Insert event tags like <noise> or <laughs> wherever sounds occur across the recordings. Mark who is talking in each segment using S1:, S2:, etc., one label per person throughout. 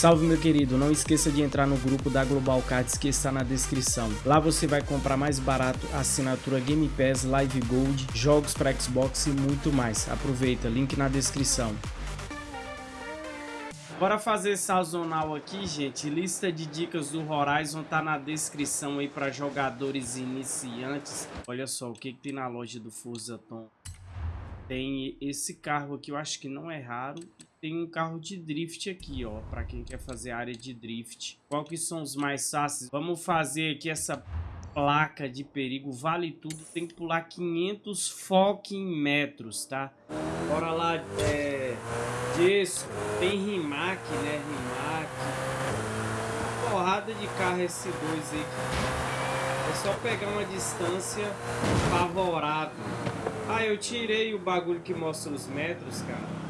S1: Salve meu querido, não esqueça de entrar no grupo da Global Cards que está na descrição. Lá você vai comprar mais barato assinatura Game Pass, Live Gold, jogos para Xbox e muito mais. Aproveita, link na descrição. Bora fazer sazonal aqui, gente. Lista de dicas do Horizon tá na descrição aí para jogadores iniciantes. Olha só o que, que tem na loja do Forza Tom. Tem esse carro aqui, eu acho que não é raro. Tem um carro de drift aqui, ó, para quem quer fazer área de drift. Qual que são os mais fáceis? Vamos fazer aqui essa placa de perigo, vale tudo. Tem que pular 500 fucking metros, tá? Bora lá, é... Disso, tem Rimac, né? Rimac. Porrada de carro S2 aí. É só pegar uma distância favorável. Ah, eu tirei o bagulho que mostra os metros, cara.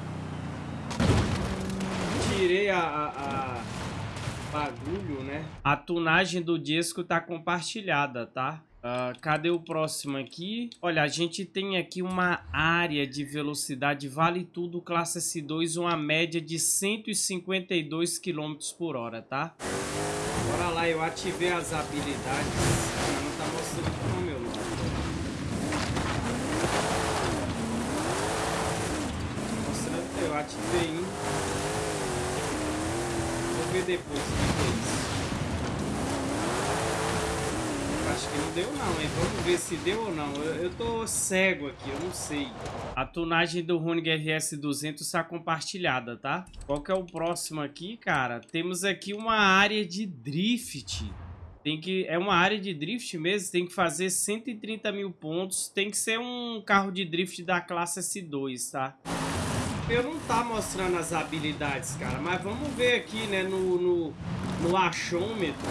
S1: Tirei a, a, a bagulho, né? A tunagem do disco tá compartilhada, tá? Uh, cadê o próximo aqui? Olha, a gente tem aqui uma área de velocidade vale tudo classe S2, uma média de 152 km por hora, tá? Bora lá, eu ativei as habilidades. Não tá mostrando não, meu nome. Mostrando, eu ativei, hein? Ver depois o que é isso. acho que não deu não, hein? Vamos ver se deu ou não. Eu, eu tô cego aqui, eu não sei. A tunagem do Runig RS200 está compartilhada, tá? Qual que é o próximo aqui, cara? Temos aqui uma área de drift. Tem que, é uma área de drift mesmo, tem que fazer 130 mil pontos. Tem que ser um carro de drift da classe S2, tá? Eu não tá mostrando as habilidades, cara. Mas vamos ver aqui, né, no, no, no achômetro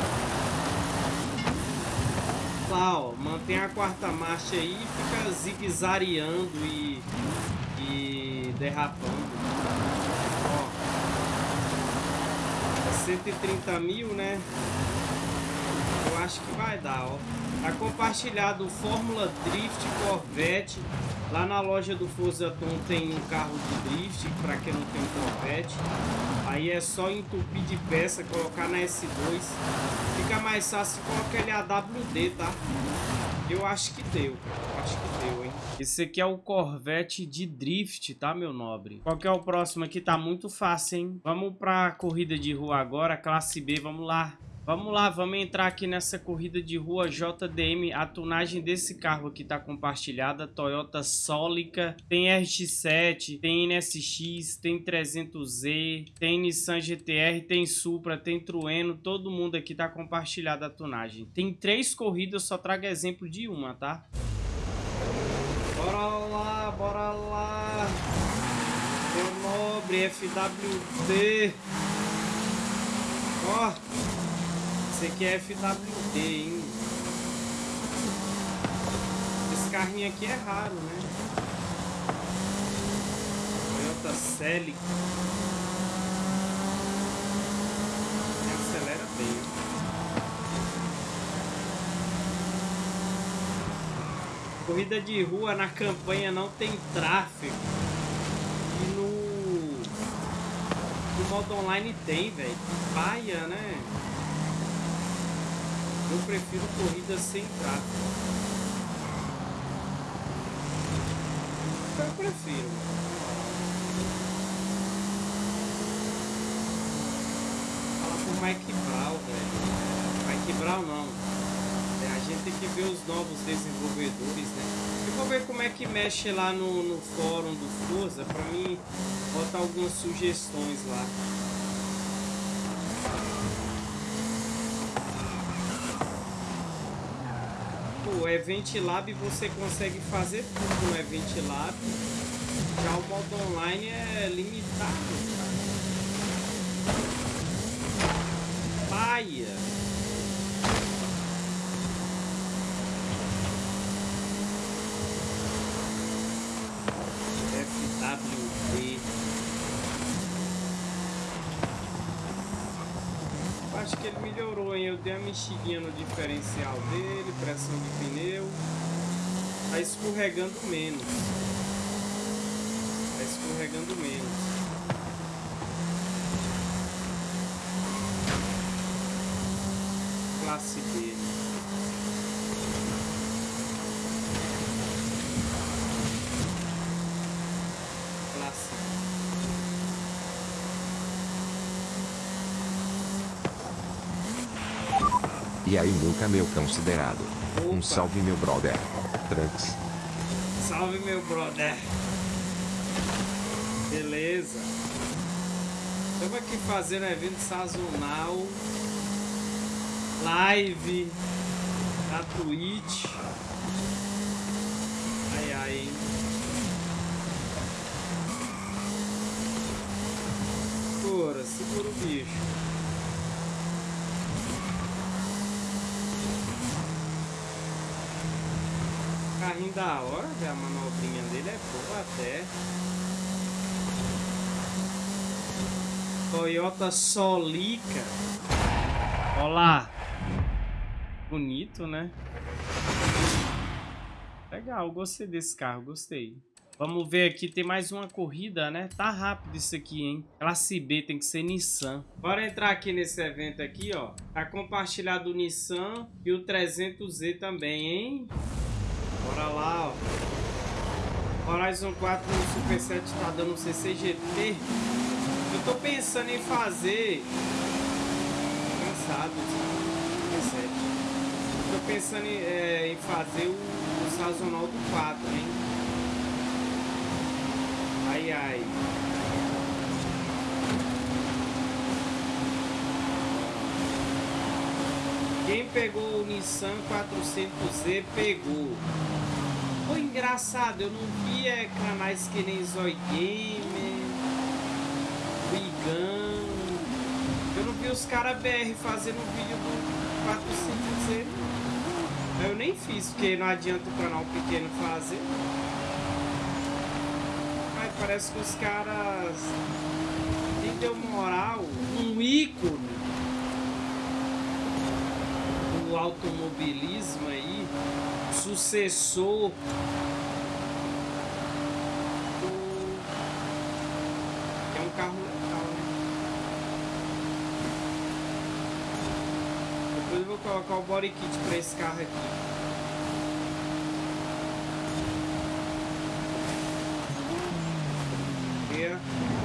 S1: lá, ó, mantém a quarta marcha aí fica zigue-zagueando e, e derrapando. Ó, 130 mil, né? Eu acho que vai dar, ó. Tá compartilhado Fórmula Drift Corvette. Lá na loja do Forza Tom tem um carro de drift, para quem não tem um Corvette. Aí é só entupir de peça, colocar na S2. Fica mais fácil colocar ele AWD, tá? Eu acho que deu, cara. Acho que deu, hein? Esse aqui é o Corvette de drift, tá, meu nobre? Qual que é o próximo aqui? Tá muito fácil, hein? Vamos pra corrida de rua agora, classe B. Vamos lá. Vamos lá, vamos entrar aqui nessa corrida de rua JDM. A tunagem desse carro aqui tá compartilhada. Toyota Solica, tem RX-7, tem NSX, tem 300Z, tem Nissan GTR, tem Supra, tem Trueno. Todo mundo aqui tá compartilhada a tunagem. Tem três corridas, só trago exemplo de uma, tá? Bora lá, bora lá. Meu nobre FWD. Ó. Oh. Esse aqui é FWD, hein? Esse carrinho aqui é raro, né? Toyota Celica. Acelera bem. Corrida de rua na campanha não tem tráfego. E no, no modo online tem, velho. Paia, né? Eu prefiro corridas sem tráfego. Eu prefiro. Fala por Mike Brown, velho. Mike Brown não. É, a gente tem que ver os novos desenvolvedores, né? Eu vou ver como é que mexe lá no, no fórum do Forza pra mim botar algumas sugestões lá. Event Lab você consegue fazer tudo no Event Lab. Já o modo online é limitado, cara. Paia. FWD. acho que ele melhorou, hein? Eu dei a mexidinha no diferencial dele, pressão de pneu. Tá escorregando menos. Tá escorregando menos. Classe B,
S2: E aí, nunca meu considerado.
S1: Opa.
S2: Um salve, meu brother. Trunks.
S1: Salve, meu brother. Beleza. Estamos aqui fazendo evento sazonal. Live. Na Twitch. Ai, ai. Segura, segura o bicho. Carrinho da hora, a manobrinha dele é boa até. Toyota Solica. Olá. Bonito, né? Legal, gostei desse carro, gostei. Vamos ver aqui, tem mais uma corrida, né? Tá rápido isso aqui, hein? Classe B, tem que ser Nissan. Bora entrar aqui nesse evento aqui, ó. Tá compartilhado o Nissan e o 300Z também, hein? Bora lá, ó. Horizon 4 no Super 7 tá dando CCGT. Eu tô pensando em fazer... Cansado, Super 7. Tô pensando em, é, em fazer o, o sazonal do 4, hein? Ai, ai. Quem pegou o Nissan 400Z pegou. Foi engraçado, eu não via canais que nem Zoy Gamer, Wigan. Eu não vi os caras BR fazendo vídeo do 400Z. Eu nem fiz, porque não adianta o canal pequeno fazer. Mas parece que os caras nem deu moral. Um ícone automobilismo aí, sucessor do... é um carro legal, né? Depois eu vou colocar o body kit para esse carro aqui. Yeah.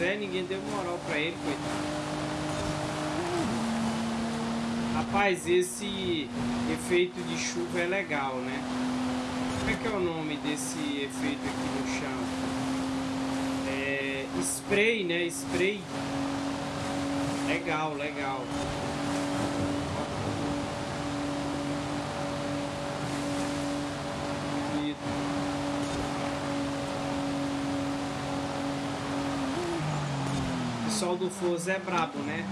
S1: Pois é, ninguém deu moral pra ele, coitado. Rapaz, esse efeito de chuva é legal, né? Como é que é o nome desse efeito aqui no chão? É... Spray, né? Spray. Legal, legal. Pessoal do Forza é brabo, né?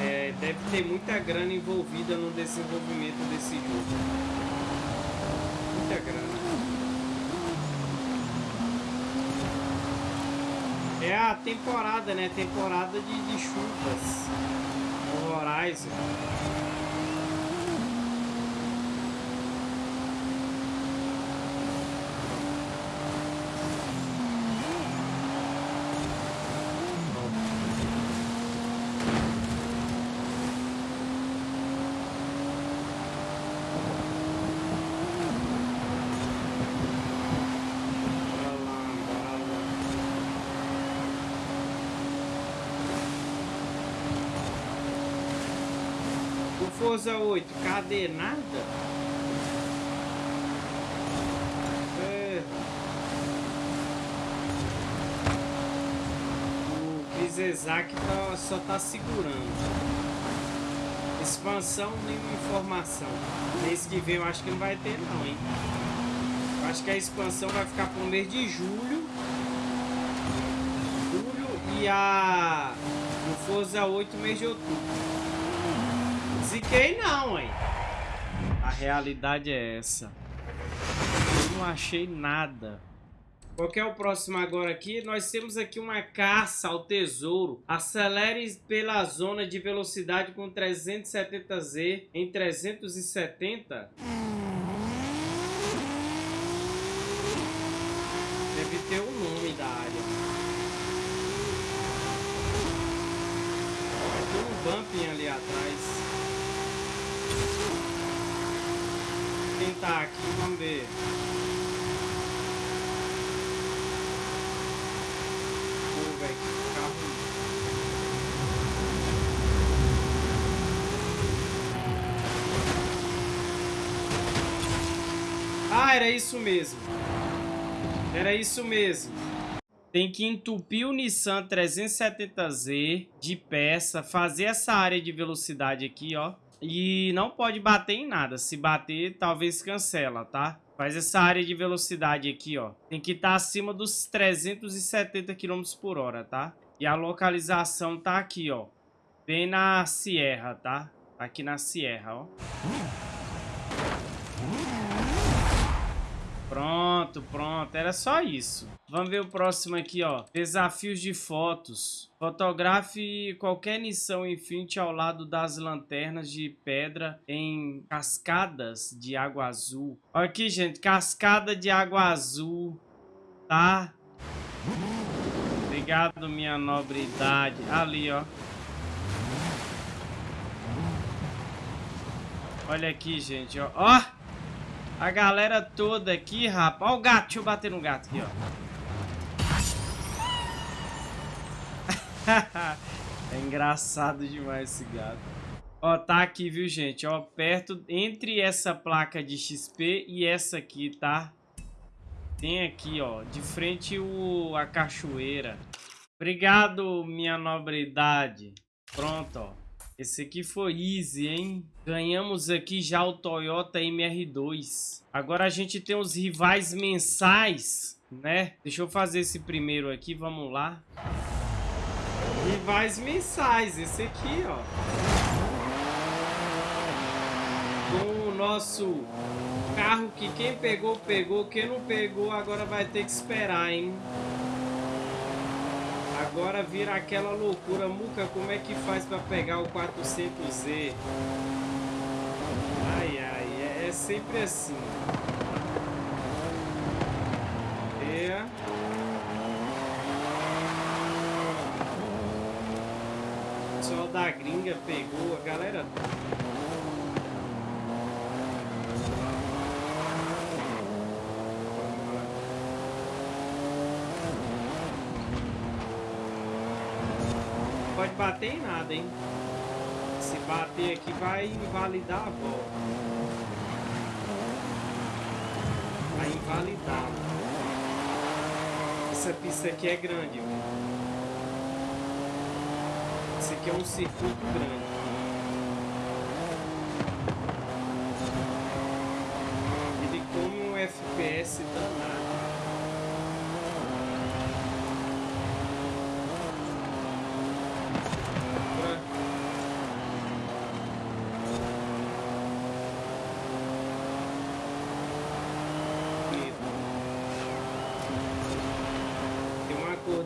S1: É, deve ter muita grana envolvida no desenvolvimento desse jogo. Muita grana. É a temporada, né? Temporada de, de chuvas. Horizon. Bora lá, bora lá. Forza 8, cadê nada? É. O Chris Isaac tá, só tá segurando. Expansão, nenhuma informação. Mês que vem eu acho que não vai ter não, hein? Eu acho que a expansão vai ficar pro mês de julho. Julho e a. O Forza 8 mês de outubro. Ziquei não, hein? A realidade é essa. Eu não achei nada. Qual é o próximo agora aqui? Nós temos aqui uma caça ao tesouro. Acelere pela zona de velocidade com 370Z em 370. Tentar aqui, vamos ver. Pô, velho, que carro. Ah, era isso mesmo. Era isso mesmo. Tem que entupir o Nissan 370Z de peça, fazer essa área de velocidade aqui, ó. E não pode bater em nada. Se bater, talvez cancela, tá? Faz essa área de velocidade aqui, ó. Tem que estar tá acima dos 370 km por hora, tá? E a localização tá aqui, ó. Bem na Sierra, tá? Aqui na Sierra, ó. Pronto, pronto. Era só isso. Vamos ver o próximo aqui, ó. Desafios de fotos. Fotografe qualquer Nissan Infiniti ao lado das lanternas de pedra em cascadas de água azul. Olha aqui, gente. Cascada de água azul. Tá? Obrigado, minha nobridade. Ali, ó. Olha aqui, gente, ó. Ó! A galera toda aqui, rapaz. Ó o gato. Deixa eu bater no gato aqui, ó. <laughs> é engraçado demais esse gato. Ó, tá aqui, viu, gente? Ó, perto, entre essa placa de XP e essa aqui, tá? Tem aqui, ó, de frente o, a cachoeira. Obrigado, minha nobridade. Pronto, ó. Esse aqui foi easy, hein? Ganhamos aqui já o Toyota MR2. Agora a gente tem os rivais mensais, né? Deixa eu fazer esse primeiro aqui, vamos lá. Rivais mensais, esse aqui, ó. Com o nosso carro que quem pegou, pegou. Quem não pegou, agora vai ter que esperar, hein? Agora vira aquela loucura. Muca, como é que faz para pegar o 400Z? Ai, ai, é, é sempre assim. É. Só da gringa pegou a galera. pode bater em nada, hein? Se bater aqui vai invalidar a volta. Vai invalidar. Essa pista aqui é grande, velho. Esse aqui é um circuito grande. Ele come um FPS danado.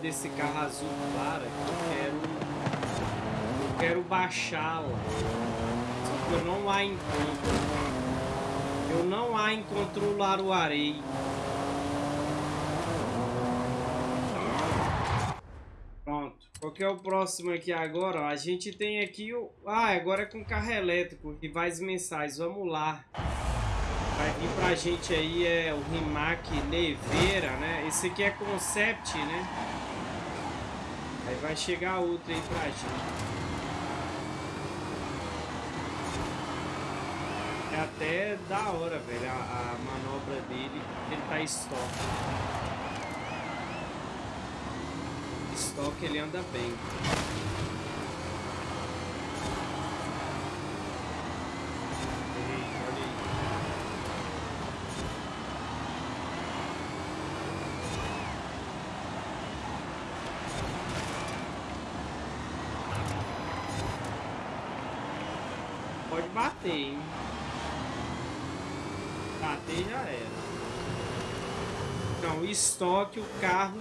S1: Desse carro azul clara que eu quero. Eu quero baixá-la. Só que eu não a encontro. Eu não a encontro o Laruarei. Pronto. Qual que é o próximo aqui agora? A gente tem aqui o... Ah, agora é com carro elétrico. Rivais mensais. Vamos lá. Vai vir pra gente aí é o Rimac Neveira, né? Esse aqui é concept, né? Aí vai chegar outra aí pra gente. É até da hora, velho, a, a manobra dele. Ele tá estoque. Estoque ele anda bem. Bater, hein? Bater já era. Não, estoque, o carro...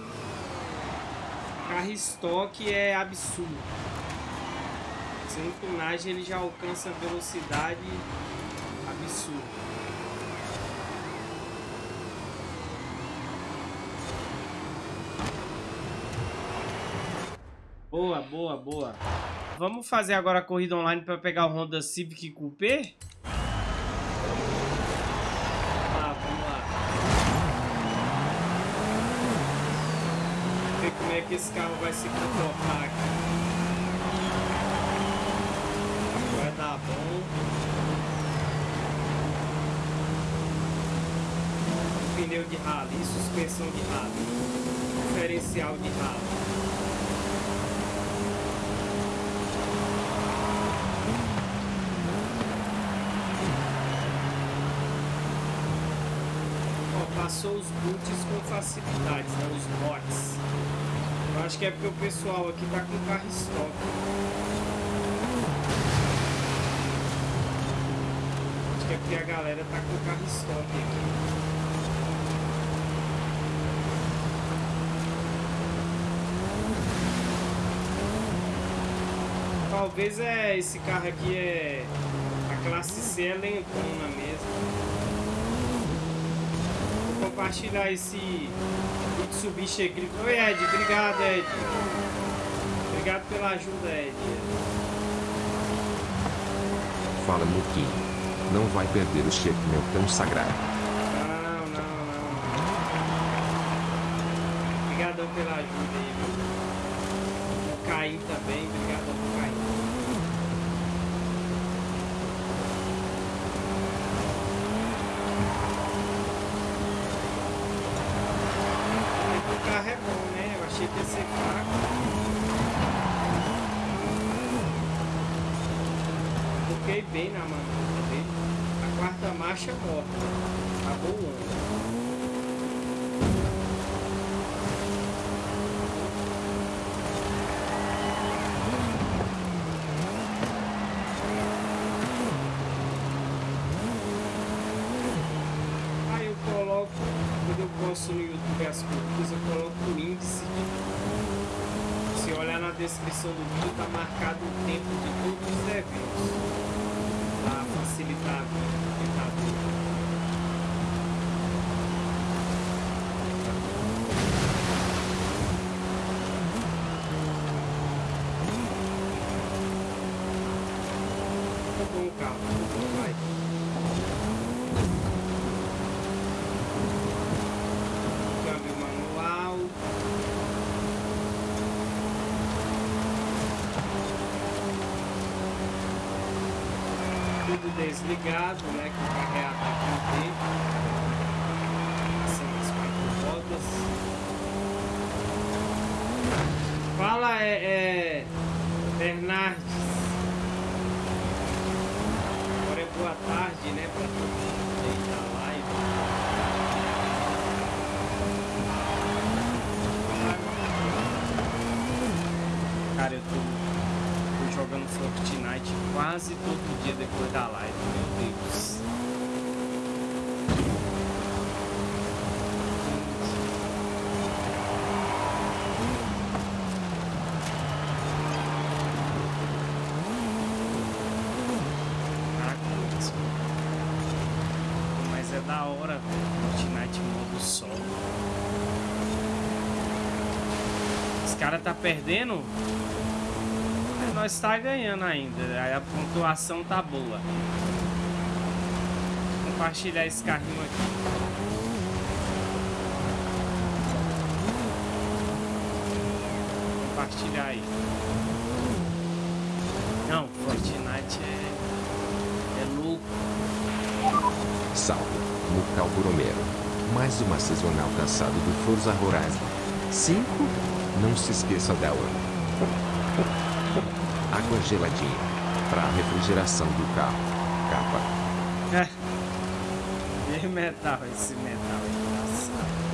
S1: Carro estoque é absurdo. Sem tunagem ele já alcança velocidade absurda. Boa, boa, boa. Vamos fazer agora a corrida online para pegar o Honda Civic Coupé? Ah, vamos lá. Ver como é que esse carro vai se comportar aqui. Vai dar tá bom. Pneu de rally, suspensão de rally, diferencial de rally. Passou os boots com facilidades, né? os bots. Eu acho que é porque o pessoal aqui tá com carro estoque. Acho que é porque a galera tá com carro estoque aqui. Talvez é esse carro aqui é a classe C é lentona mesmo compartilhar esse Mitsubishi aqui. Oi, Ed. Obrigado, Ed. Obrigado pela ajuda, Ed.
S2: Fala, Muki. Não vai perder o chefe meu tão sagrado.
S1: Posto no YouTube as corridas, eu coloco o índice. Se olhar na descrição do vídeo, tá marcado o tempo de todos os eventos. Para facilitar a vida. Desligado, né? Que o carreado aqui no tempo. São as quatro rodas. Fala, é, é Bernardes. Agora é boa tarde, né? Pra todo mundo aí da live. Cara, eu tô jogando Fortnite quase todo caras tá perdendo nós está ganhando ainda. A pontuação tá boa. Vou compartilhar esse carrinho aqui. Compartilhar aí. Não, Fortnite é, é louco.
S2: Salve, Mucal Boromero. Mais uma sazonal caçada do Forza Horizon 5. Não se esqueça dela água geladinha. Para refrigeração do carro. Capa.
S1: É. E metal, esse metal engraçado.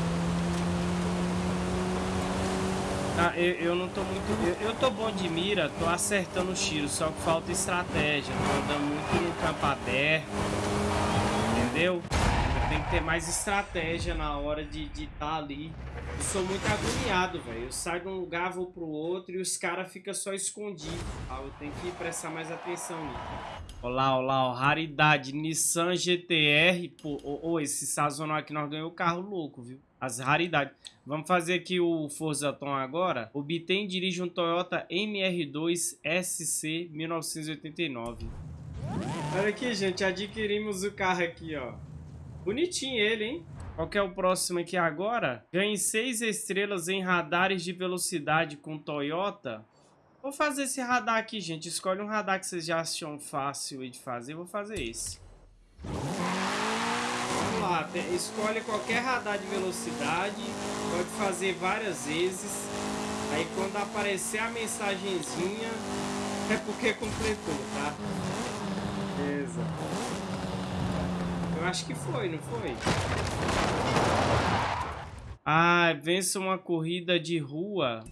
S1: Ah, eu, eu não tô muito. Eu, eu tô bom de mira, tô acertando o tiro, só que falta estratégia. Tô andando muito no campo aberto. Entendeu? Tem que ter mais estratégia na hora de estar de tá ali eu sou muito agoniado, velho. Eu saio de um lugar, vou pro outro e os caras ficam só escondidos. Ah, eu tenho que prestar mais atenção nisso. Olá, olá, ó. Raridade. Nissan GTR. Pô, oh, oh, esse sazonal aqui nós ganhamos o carro louco, viu? As raridades. Vamos fazer aqui o Forza Tom agora. Obtém e dirige um Toyota MR2 SC 1989. Olha aqui, gente. Adquirimos o carro aqui, ó. Bonitinho ele, hein? Qual que é o próximo aqui agora? Ganhe 6 estrelas em radares de velocidade com Toyota. Vou fazer esse radar aqui, gente. Escolhe um radar que vocês já acham fácil de fazer. Vou fazer esse. Vamos lá. Escolhe qualquer radar de velocidade. Pode fazer várias vezes. Aí quando aparecer a mensagenzinha, é porque completou, tá? Beleza. Eu acho que foi, não foi? Ah, vença uma corrida de rua.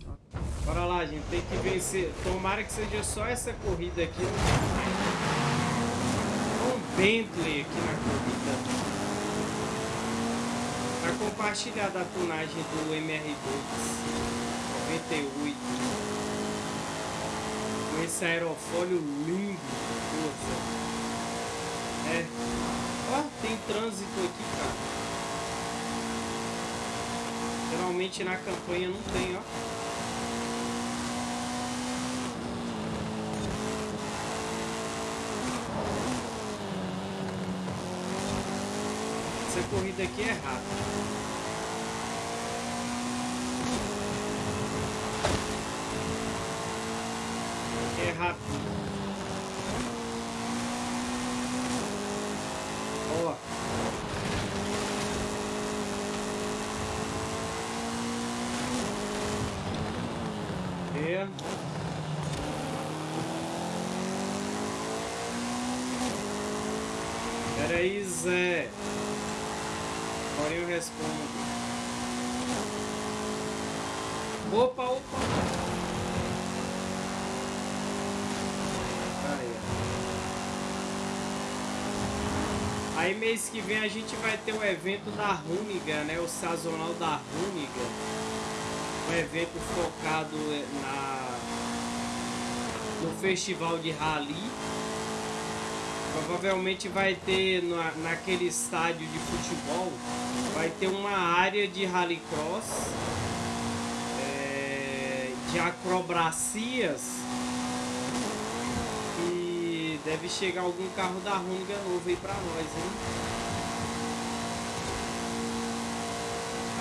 S1: Bora lá, gente. Tem que vencer. Tomara que seja só essa corrida aqui. Um Bentley aqui na corrida. Pra compartilhar da tunagem do MR2. 98. Com esse aerofólio lindo. Poxa. É. Tem trânsito aqui, cara. Geralmente na campanha não tem, ó. Essa corrida aqui é rápida. rápido. Ó. É. Pera aí, Zé. Agora eu respondo. Opa, opa. Aí mês que vem a gente vai ter o evento da Runiga, né? O sazonal da Runiga. Um evento focado na no festival de rally. Provavelmente vai ter na, naquele estádio de futebol vai ter uma área de rallycross, de acrobacias Deve chegar algum carro da Honda novo aí pra nós, hein?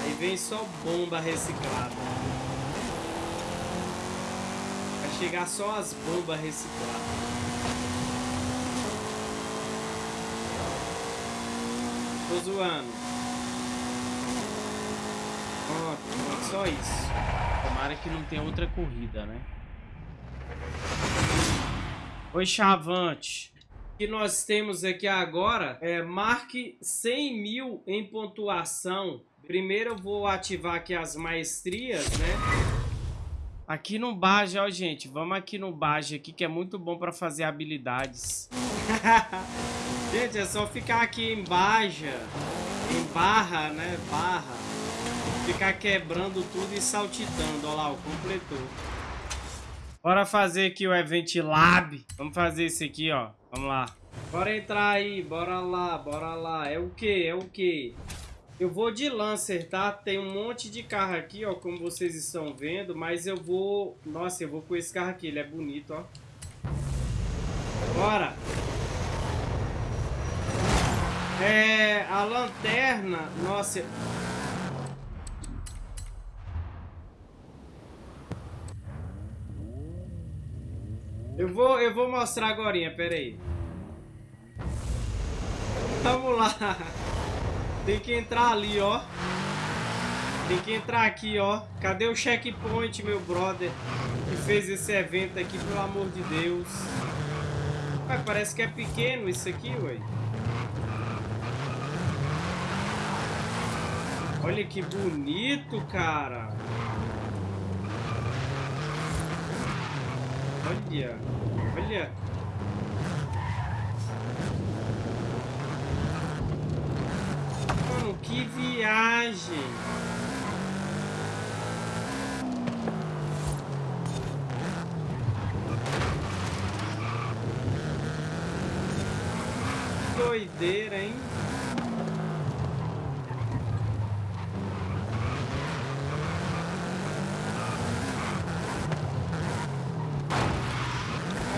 S1: Aí vem só bomba reciclada. Vai chegar só as bombas recicladas. Tô zoando. Pronto, só isso. Tomara que não tenha outra corrida, né? Oi, Chavante. O que nós temos aqui agora é marque 100 mil em pontuação. Primeiro eu vou ativar aqui as maestrias, né? Aqui no Baja, ó, gente. Vamos aqui no Baja aqui, que é muito bom para fazer habilidades. <laughs> gente, é só ficar aqui em Baja, em barra, né? Barra. Ficar quebrando tudo e saltitando. Olha lá, ó, completou. Bora fazer aqui o Event Lab. Vamos fazer esse aqui, ó. Vamos lá. Bora entrar aí. Bora lá, bora lá. É o que? É o que? Eu vou de Lancer, tá? Tem um monte de carro aqui, ó. Como vocês estão vendo. Mas eu vou... Nossa, eu vou com esse carro aqui. Ele é bonito, ó. Bora. É... A lanterna... Nossa... Eu vou, eu vou mostrar agora, pera aí. Vamos lá. <laughs> Tem que entrar ali, ó. Tem que entrar aqui, ó. Cadê o checkpoint, meu brother? Que fez esse evento aqui, pelo amor de Deus. Ué, parece que é pequeno isso aqui, ué. Olha que bonito, cara. Olha, olha. Mano, que viagem. Doideira, hein?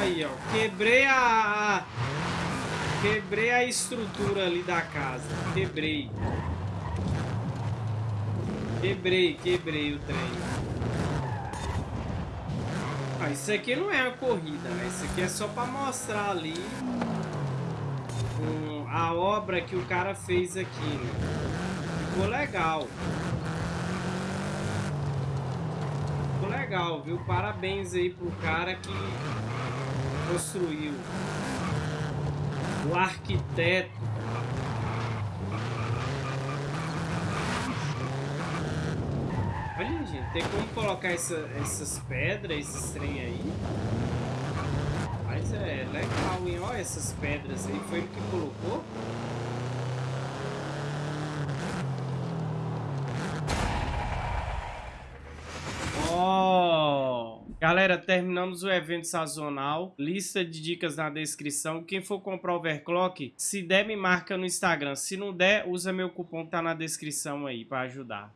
S1: Aí, ó. Quebrei a... Quebrei a estrutura ali da casa. Quebrei. Quebrei, quebrei o trem. Ah, isso aqui não é uma corrida, né? Isso aqui é só para mostrar ali um, a obra que o cara fez aqui, né? Ficou legal. Ficou legal, viu? Parabéns aí pro cara que construiu. O arquiteto. Olha, gente, tem como colocar essa, essas pedras, esses trem aí? Mas é legal, hein? Olha essas pedras aí, foi ele que colocou? Oh! Galera, terminamos o evento sazonal. Lista de dicas na descrição. Quem for comprar overclock, se der, me marca no Instagram. Se não der, usa meu cupom que tá na descrição aí para ajudar.